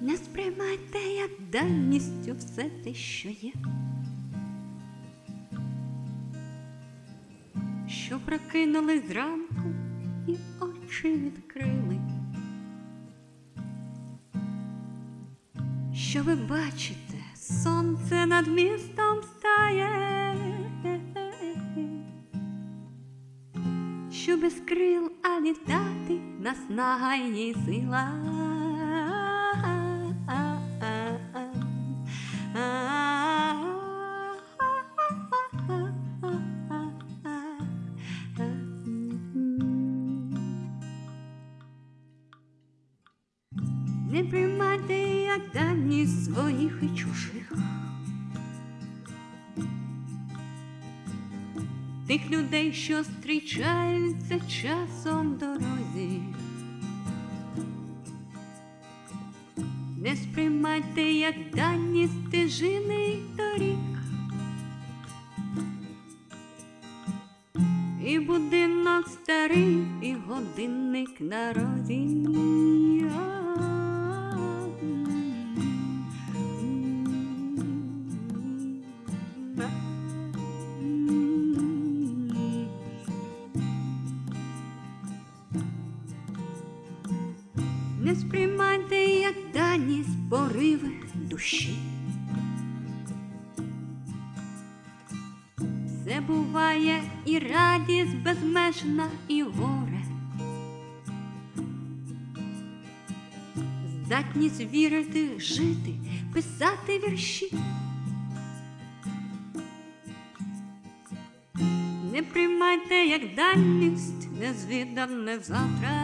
Не сприймайте як даністю все те, що є. Що прокинули зранку і очі відкрили. Що ви бачите, сонце над містом стає, що без крил, а літати наснага й сила. Не приймайте як дані своїх і чужих. Тих людей, що зустрічаються часом дорозі. Не сприймайте як дані стежини й доріг. І будинок старий, і годинник на розі. Не сприймайте як даність пориви душі. Все буває і радість безмежна, і горе. Здатність вірити, жити, писати вірші. Не приймайте як даність незвідане завтра.